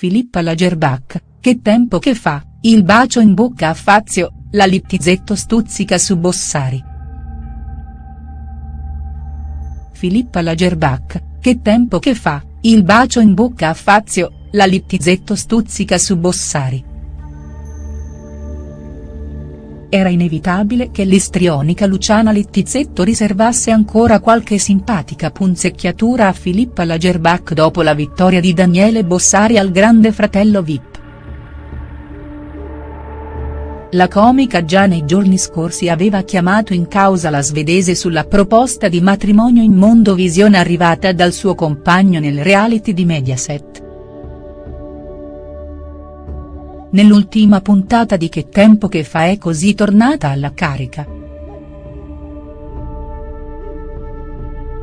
Filippa Lagerbach, che tempo che fa, il bacio in bocca a Fazio, la Littizzetto stuzzica su Bossari. Filippa Lagerbach, che tempo che fa, il bacio in bocca a Fazio, la Littizzetto stuzzica su Bossari. Era inevitabile che l'istrionica Luciana Littizzetto riservasse ancora qualche simpatica punzecchiatura a Filippa Lagerbach dopo la vittoria di Daniele Bossari al grande fratello Vip. La comica già nei giorni scorsi aveva chiamato in causa la svedese sulla proposta di matrimonio in Mondovisione arrivata dal suo compagno nel reality di Mediaset. Nell'ultima puntata di Che tempo che fa è così tornata alla carica.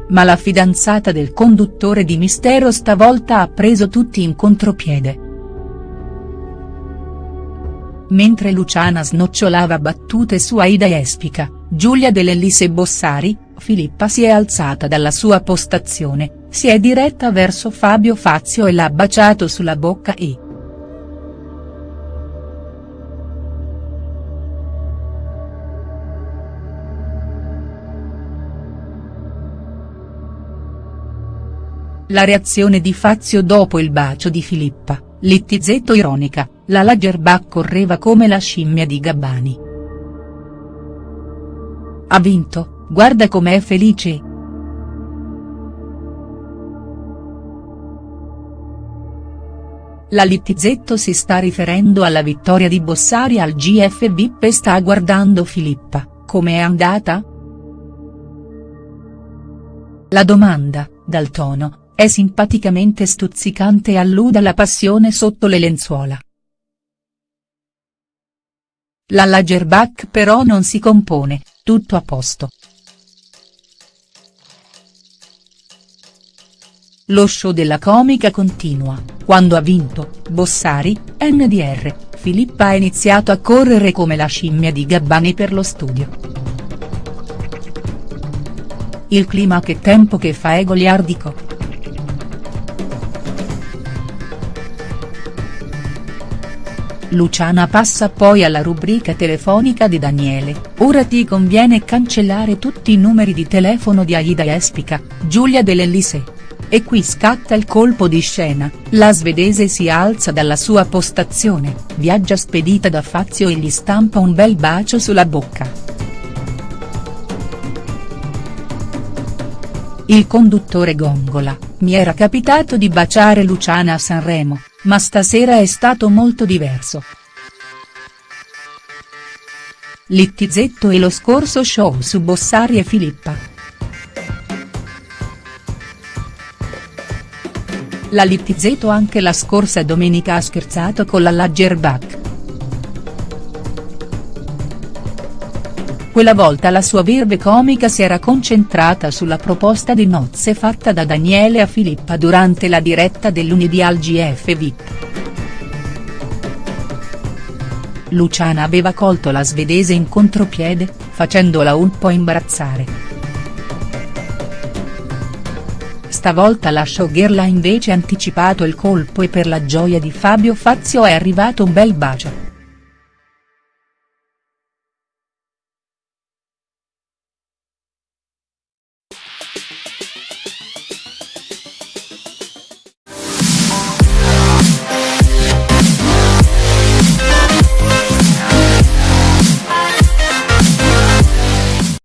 Ma la fidanzata del conduttore di Mistero stavolta ha preso tutti in contropiede. Mentre Luciana snocciolava battute su Aida Espica, Giulia Dell'Ellis e Bossari, Filippa si è alzata dalla sua postazione, si è diretta verso Fabio Fazio e l'ha baciato sulla bocca e. La reazione di Fazio dopo il bacio di Filippa, Littizzetto ironica, la Lagerbach correva come la scimmia di Gabbani. Ha vinto, guarda com'è felice. La Littizzetto si sta riferendo alla vittoria di Bossari al GF VIP e sta guardando Filippa, come è andata?. La domanda, dal tono, è simpaticamente stuzzicante e allude alla passione sotto le lenzuola. La Lagerbach però non si compone, tutto a posto. Lo show della comica continua, quando ha vinto, Bossari, NDR, Filippa ha iniziato a correre come la scimmia di Gabbani per lo studio. Il clima che tempo che fa è goliardico. Luciana passa poi alla rubrica telefonica di Daniele, ora ti conviene cancellare tutti i numeri di telefono di Aida Espica, Giulia Dell'Elise. E qui scatta il colpo di scena, la svedese si alza dalla sua postazione, viaggia spedita da Fazio e gli stampa un bel bacio sulla bocca. Il conduttore gongola, mi era capitato di baciare Luciana a Sanremo, ma stasera è stato molto diverso. Littizzetto e lo scorso show su Bossari e Filippa. La Littizzetto anche la scorsa domenica ha scherzato con la Lagerbach. Quella volta la sua verve comica si era concentrata sulla proposta di nozze fatta da Daniele a Filippa durante la diretta del lunedì al GF VIP. Luciana aveva colto la svedese in contropiede, facendola un po' imbarazzare. Stavolta la showgirl ha invece anticipato il colpo e per la gioia di Fabio Fazio è arrivato un bel bacio.